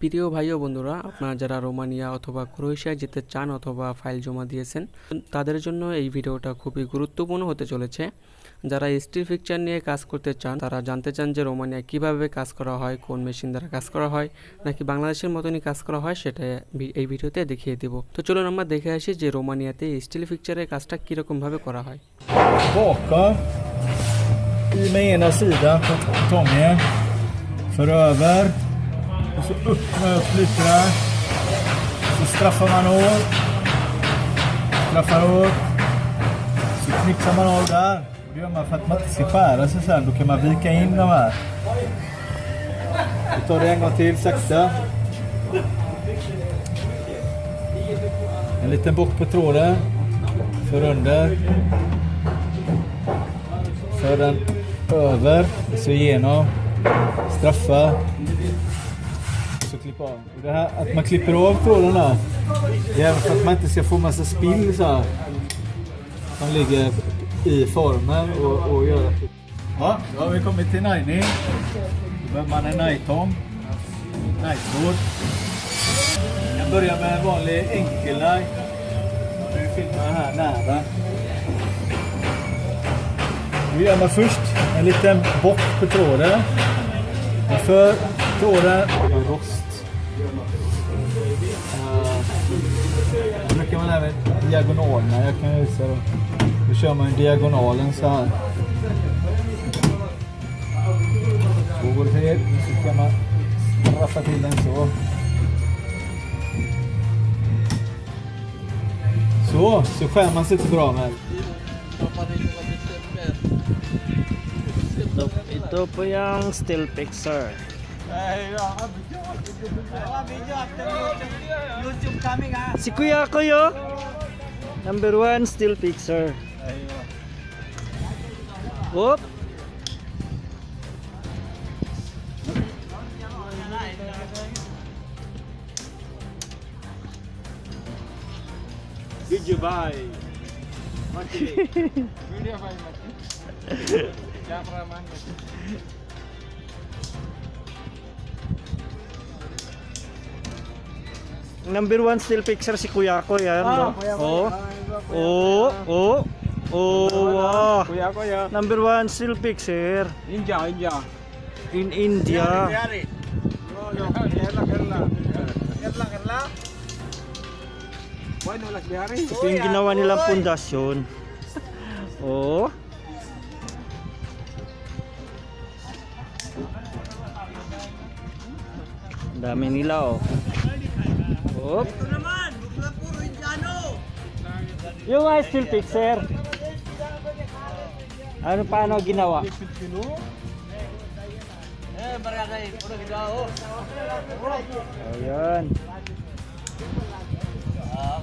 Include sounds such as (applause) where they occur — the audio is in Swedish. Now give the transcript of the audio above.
প্রিয় ভাই ও বন্ধুরা, আপনারা যারা রোমানিয়া অথবা ক্রোয়েশিয়ায় যেতে চান অথবা ফাইল জমা দিয়েছেন, তাদের জন্য এই ভিডিওটা খুবই গুরুত্বপূর্ণ হতে চলেছে যারা স্টিল ফিকচার নিয়ে কাজ করতে চান, তারা জানতে চান যে রোমানিয়া কীভাবে কাজ করা হয়, কোন মেশিন দ্বারা কাজ করা হয়, নাকি বাংলাদেশের মতনই কাজ করা হয়, সেটা এই ভিডিওতে দেখিয়ে দেব তো চলুন আমরা দেখে আসি যে রোমানিয়াতে স্টিল ফিকচারের কাজটা কীরকমভাবে করা হয়. Och så öppna upp lite där. Så straffar man av. Straffar åt. Så knixar man av där. Och Det gör man för att man inte ska skära sig sen. Då kan man vika in de här. Vi tar det en gång till sakta. En liten bock på tråden. För under. För den över, så igenom. Straffa också klippa av. Det här, att man klipper av trådarna. Det är för att man inte ska få massa spill så här. Som ligger i formen och, och det. Ja, då har vi kommit till najning. Då behöver man en najtång. Najtråd. Jag börjar med en vanlig enkelnaj. Nu filmar jag här nära. Nu gör man först en liten bock på tråden. Man för tråden rost. Uh, eh, Då brukar man även diagonalerna. Jag kan visa då. Då kör man diagonalen så här. Två går till. Så kan man straffa till den så. Så, så skär man sig inte bra med. Ito, ito po yung steel fixer. Si kuya ko yo. Number one still picture. Oop. Did you buy? (laughs) Video (laughs) Number one steel fixer si Kuya ko yan. no? Kuya ko. Oh. Oh. Oh. Oh. Wow. Kuya ko ya. Number one steel fixer India, India. in India. Ito yung ginawa nilang pundasyon. Oh. Ang Dami nila oh. Oop. Ito naman, huwag puro Indiano. Yung ice cream fixer. Ano paano ginawa? Eh, barangay, puro ginawa. Oh. Ayun. Ah,